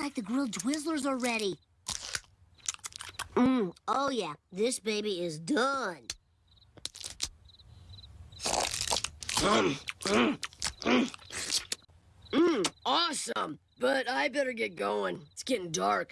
Looks like the grilled Twizzlers are ready. Mmm, oh yeah, this baby is done. Mmm, awesome. But I better get going. It's getting dark.